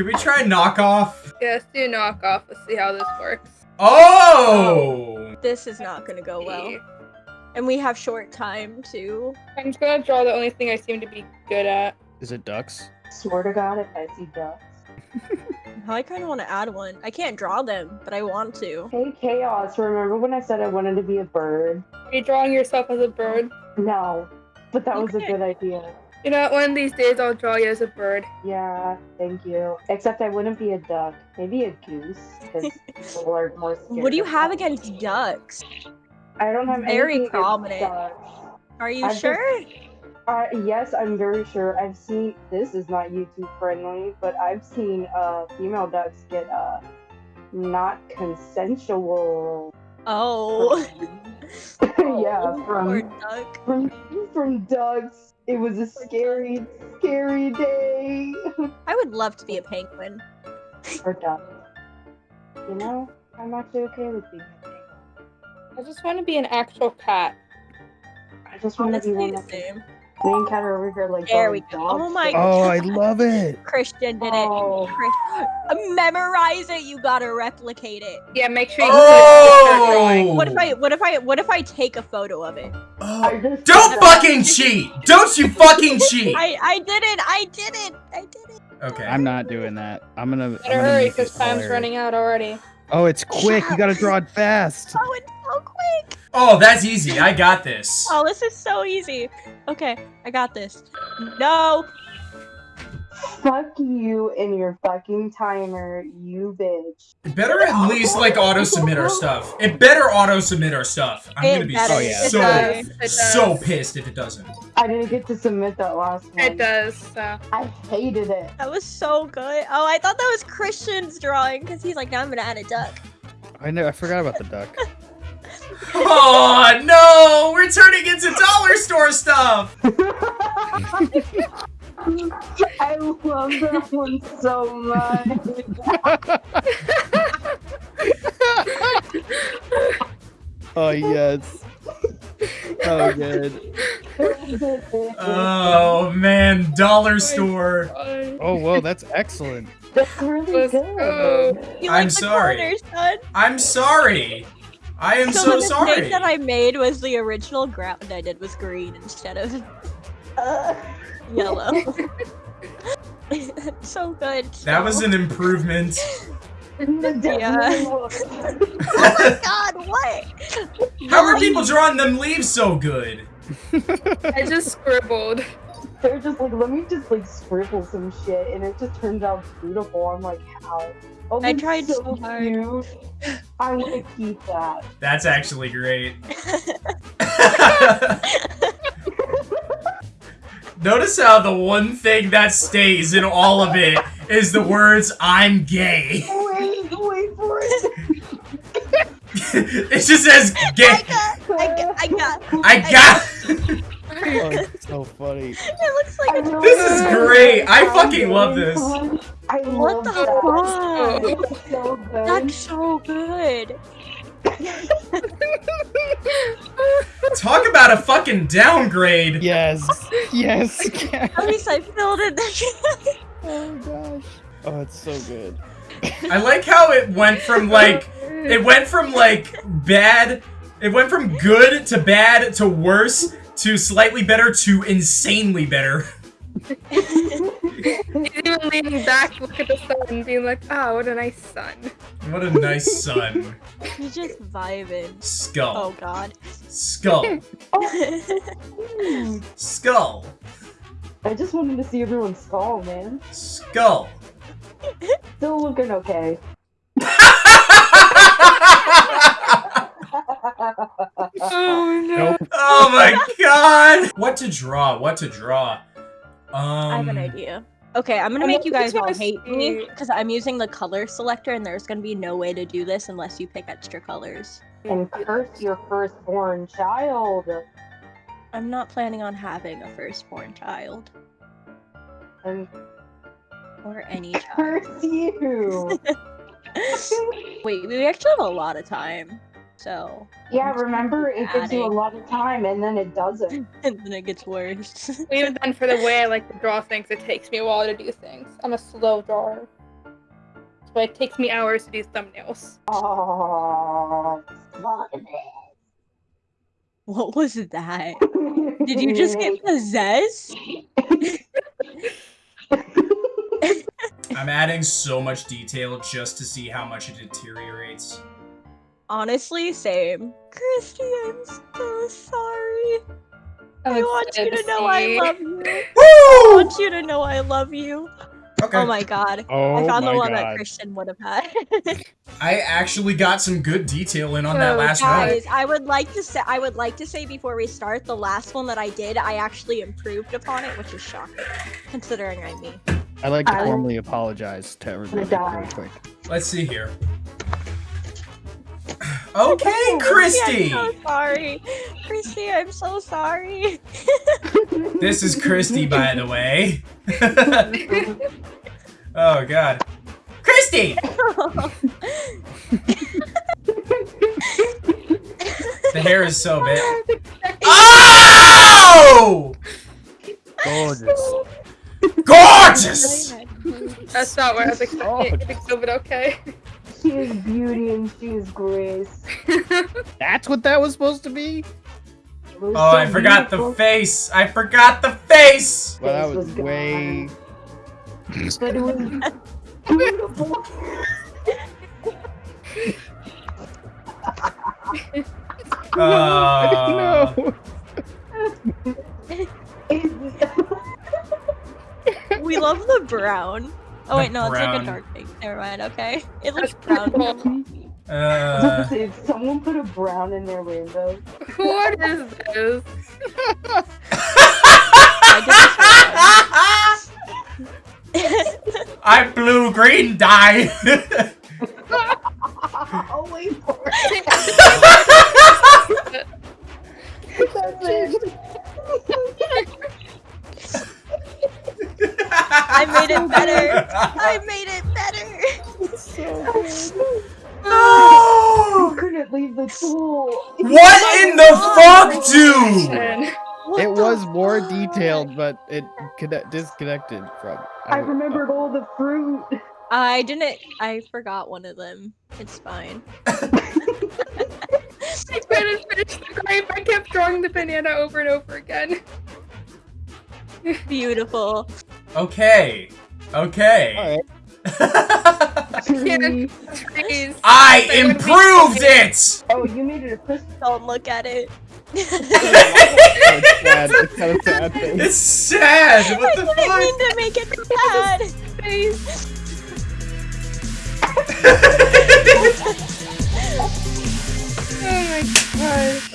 Can we try knockoff? Yeah, let's do knockoff. Let's see how this works. Oh! This is not gonna go well. And we have short time too. I'm just gonna draw the only thing I seem to be good at. Is it ducks? Swear to God, if I see ducks. I kind of want to add one. I can't draw them, but I want to. Hey, Chaos, remember when I said I wanted to be a bird? Are you drawing yourself as a bird? No, but that was a good idea. You know, what, one of these days I'll draw you as a bird. Yeah, thank you. Except I wouldn't be a duck. Maybe a goose. Because people are more scared What do you have ducks. against ducks? I don't have Very anything against prominent. ducks. Are you I've just- sure? Uh, yes, I'm very sure. I've seen this is not YouTube friendly, but I've seen uh female ducks get uh not consensual. Oh. yeah, from duck. from from ducks. It was a scary, scary day I would love to be a penguin. for ducks. You know, I'm actually okay with being a penguin. I just want to be an actual cat. I just want to be be one the of same. Me and Kat are over here like There we go. dog Oh my sitting. Oh, I love it. Christian did Oh. it. Chris- uh, memorize it. You gotta replicate it. Yeah, make sure you Oh! oh. What if I? What if I? What if I take a photo of it? Oh. Don't fucking cheat! Don't you fucking cheat! I I did it. I did it. I did it. Okay. I'm not doing that. I'm gonna. I'm Better gonna hurry, because time's hilarious. running out already. Oh, it's quick. You gotta draw it fast. Oh, it's so quick. Oh, that's easy. I got this. Oh, this is so easy. Okay, I got this. No. Fuck you and your fucking timer, you bitch. It better at least like auto submit our stuff. It better auto submit our stuff. I'm It gonna be better. Oh, yeah. So. It does. so pissed if it doesn't. I didn't get to submit that last one. It does. So. I hated it. That was so good. Oh, I thought that was Christian's drawing because he's like, now I'm gonna add a duck. I know. I forgot about the duck. Oh no! We're turning into dollar store stuff. I love that one so much. Oh yes. Oh good. Oh man, dollar oh store. Oh whoa, that's excellent. That's really Let's good. go. You I'm like the sorry. corners, son? I'm sorry. I am So, so the mistake sorry. that I made was the original ground I did was green instead of Uh, yellow. so good. That was an improvement. definitely Oh my god, what? How are people drawing them leaves so good? I just scribbled. They're just like, let me just like scribble some shit, and it just turns out beautiful. I'm like, how? Oh, I that's tried so hard. cute. I want to keep that. That's actually great. Notice how the one thing that stays in all of it is the words "I'm gay." Wait, wait for it. it just says I "gay." got, I got, I got. I got. Oh, so funny. It looks like I a This is great. I fucking love very this. Fun. I What love the that. fuck? It's so good. That's so good. Talk about a fucking downgrade. Yes. Yes. At least I filled it. oh gosh. Oh, it's so good. I like how it went from like it went from like bad it went from good to bad to worse to slightly better to insanely better. He's even leaning back, to look at the sun, being like, "Ah, what a nice sun." What a nice sun. He's just vibing. Skull. Oh god. Skull. Skull. I just wanted to see everyone's skull, man. Skull. Still looking okay. Oh no. Nope. oh my god! What to draw? What to draw? Um I have an idea. Okay, I'm gonna I make you guys all wanna hate me because I'm using the color selector and there's gonna be no way to do this unless you pick extra colors. and curse your firstborn child. I'm not planning on having a firstborn child And or any child. curse you. Wait, we actually have a lot of time, so yeah, remember it gives you a lot of time and then it doesn't. and then it gets worse. Even then, for the way I like to draw things, it takes me a while to do things. I'm a slow drawer. why it takes me hours to do thumbnails. Oh, What was that? Did you just get possessed? I'm adding so much detail just to see how much it deteriorates. Honestly, same. Christy, I'm so sorry. I'm I want you excited to know I love you. I want you to know I love you. Okay. Oh my god. Oh I found the my one that. Christian would have had. I actually got some good detail in on that So, last one. guys, I would like to say I would like to say before we start, the last one that I did, I actually improved upon it, which is shocking, considering I'm me. I like to I- formally apologize to everybody die. real quick. Let's see here. Okay, Christy! I'm so sorry. Christy, I'm so sorry. This is Christy, by the way. oh god. Christy! The hair is so big. Oh! Gorgeous. Gorgeous! That's not what I was oh. expecting. Oh. But okay. She is beauty and she is grace. That's what that was supposed to be? Oh, so I forgot the face. I forgot the face. Well, that was was way. But it was beautiful. Uh, no. we love the brown. Oh The wait, no, it's like a dark pink. Never mind. Okay, it looks That's brown. cool. uh, Did someone put a brown in their rainbow? What is this? I I blue green dye. Oh wait for it. Leave the tool. What oh in the fuck, dude? What It the was more detailed, but it connect- disconnected from. I remembered all the fruit. I didn't. I forgot one of them. It's fine. I couldn't finish the grape. I kept drawing the banana over and over again. Beautiful. Okay. Okay trees. I so improved it! Oh, you made it a crystal. Don't look at it. it's sad. What the fuck? I didn't mean to make it sad. Oh my god.